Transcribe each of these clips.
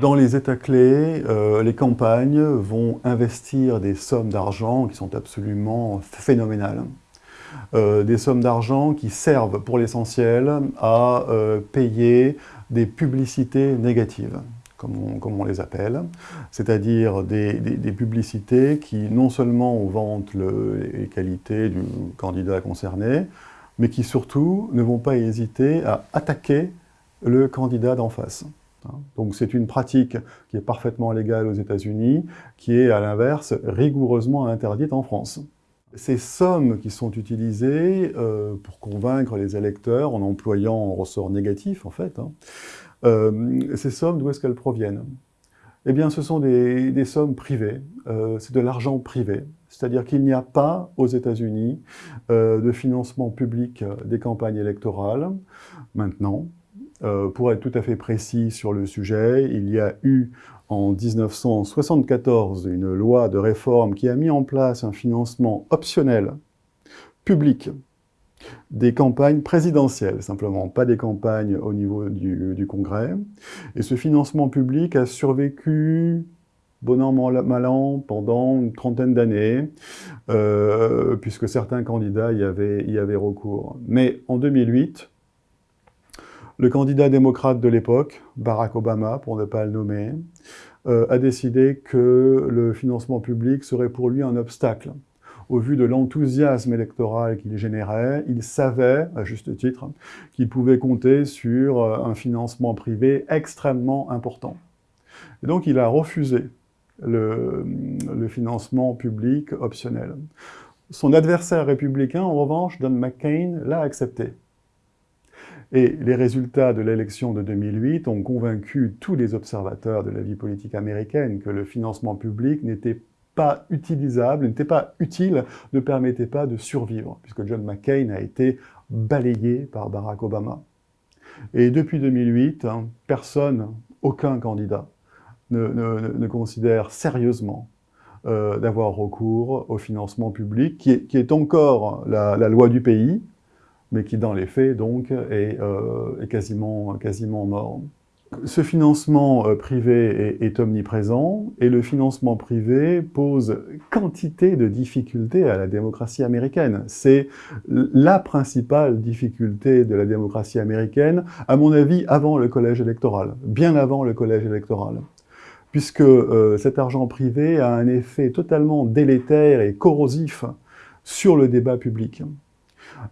Dans les États clés, euh, les campagnes vont investir des sommes d'argent qui sont absolument phénoménales. Euh, des sommes d'argent qui servent pour l'essentiel à euh, payer des publicités négatives, comme on, les appelle, c'est-à-dire des, publicités qui non seulement vantent les qualités du candidat concerné, mais qui surtout ne vont pas hésiter à attaquer le candidat d'en face. Hein. Donc c'est une pratique qui est parfaitement légale aux États-Unis, qui est à l'inverse rigoureusement interdite en France. Ces sommes qui sont utilisées euh, pour convaincre les électeurs en employant un ressort négatif en fait, hein, euh, ces sommes d'où est-ce qu'elles proviennent? Eh bien ce sont des, sommes privées, euh, c'est de l'argent privé. C'est-à-dire qu'il n'y a pas aux États-Unis de financement public des campagnes électorales maintenant, euh, pour être tout à fait précis sur le sujet, il y a eu en 1974 une loi de réforme qui a mis en place un financement optionnel, public, des campagnes présidentielles, simplement, pas des campagnes au niveau du, Congrès. Et ce financement public a survécu bon an, mal an, pendant une trentaine d'années, euh, puisque certains candidats y avaient, y avaient recours. Mais en 2008, le candidat démocrate de l'époque, Barack Obama, pour ne pas le nommer, euh, a décidé que le financement public serait pour lui un obstacle. Au vu de l'enthousiasme électoral qu'il générait, il savait, à juste titre, qu'il pouvait compter sur euh, un financement privé extrêmement important. Et donc il a refusé le, le financement public optionnel. Son adversaire républicain, en revanche, Don McCain, l'a accepté. Et les résultats de l'élection de 2008 ont convaincu tous les observateurs de la vie politique américaine que le financement public n'était pas utilisable, n'était pas utile, ne permettait pas de survivre, puisque John McCain a été balayé par Barack Obama. Et depuis 2008, hein, personne, aucun candidat, ne, considère sérieusement euh, d'avoir recours au financement public, qui est, encore la loi du pays, mais qui dans les faits donc est, euh, quasiment, mort. Ce financement euh, privé est, omniprésent et le financement privé pose quantité de difficultés à la démocratie américaine. C'est la principale difficulté de la démocratie américaine, à mon avis, avant le collège électoral, bien avant le collège électoral puisque euh, cet argent privé a un effet totalement délétère et corrosif sur le débat public.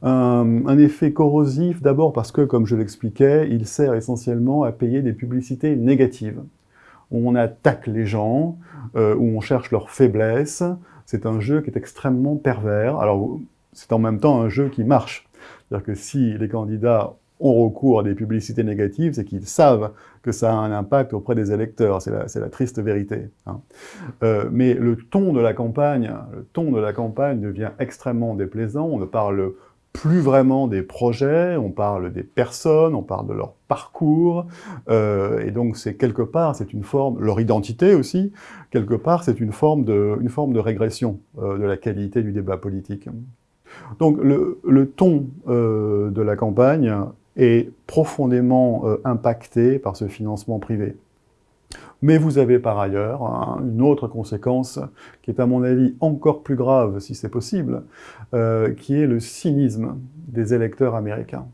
Un, effet corrosif, d'abord parce que, comme je l'expliquais, il sert essentiellement à payer des publicités négatives. On attaque les gens, euh, où on cherche leurs faiblesses. C'est un jeu qui est extrêmement pervers. Alors, c'est en même temps un jeu qui marche. C'est-à-dire que si les candidats ont recours à des publicités négatives, c'est qu'ils savent que ça a un impact auprès des électeurs. C'est la, triste vérité. Hein. Euh, mais le ton de la campagne, le ton de la campagne devient extrêmement déplaisant. On ne parle plus vraiment des projets, on parle des personnes, on parle de leur parcours, euh, et donc c'est quelque part, c'est une forme, leur identité aussi, quelque part c'est une forme de, une forme de régression euh, de la qualité du débat politique. Donc le, ton de la campagne est profondément impacté par ce financement privé. Mais vous avez par ailleurs une autre conséquence qui est à mon avis encore plus grave, si c'est possible, euh, qui est le cynisme des électeurs américains.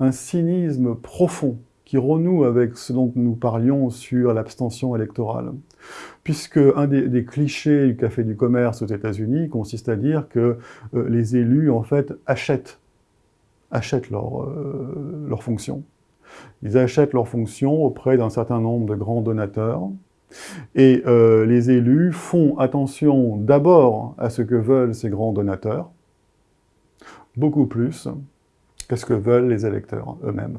Un cynisme profond qui renoue avec ce dont nous parlions sur l'abstention électorale. Puisque un des, clichés du café du commerce aux États-Unis consiste à dire que euh, les élus, en fait, achètent, achètent leur, euh, leur fonction. Ils achètent leurs fonctions auprès d'un certain nombre de grands donateurs. Et euh, les élus font attention d'abord à ce que veulent ces grands donateurs, beaucoup plus qu'à ce que veulent les électeurs eux-mêmes.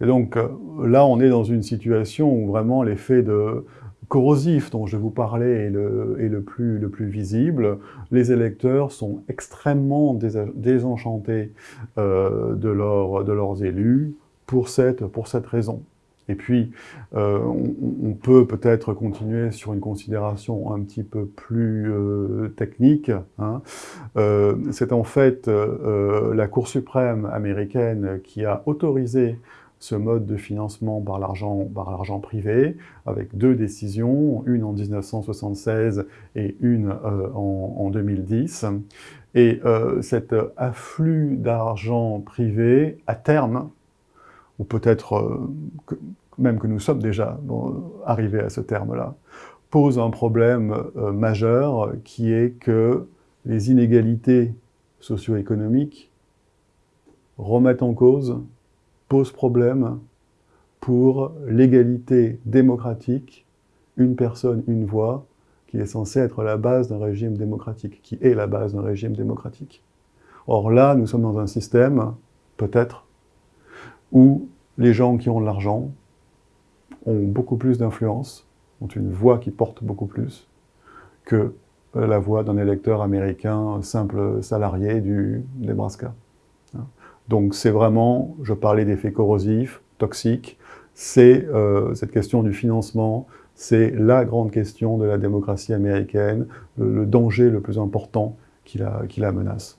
Et donc euh, là, on est dans une situation où vraiment l'effet de corrosif dont je vous parlais est le, plus, le plus visible. Les électeurs sont extrêmement désenchantés euh, de, leurs élus, pour cette, raison. Et puis, euh, on, peut peut-être continuer sur une considération un petit peu plus euh, technique. Hein. C'est en fait la Cour suprême américaine qui a autorisé ce mode de financement par l'argent privé, avec deux décisions, une en 1976 et une euh, en, 2010. Et euh, cet afflux d'argent privé, à terme, ou peut-être euh, même que nous sommes déjà arrivés à ce terme-là, pose un problème majeur qui est que les inégalités socio-économiques remettent en cause pose problème pour l'égalité démocratique, une personne, une voix, qui est censée être la base d'un régime démocratique, qui est la base d'un régime démocratique. Or là, nous sommes dans un système, peut-être, où les gens qui ont de l'argent ont beaucoup plus d'influence, ont une voix qui porte beaucoup plus que la voix d'un électeur américain simple salarié du Nebraska. Donc c'est vraiment, je parlais d'effets corrosifs, toxiques, c'est euh, cette question du financement, c'est la grande question de la démocratie américaine, le, danger le plus important qui la, qui la menace.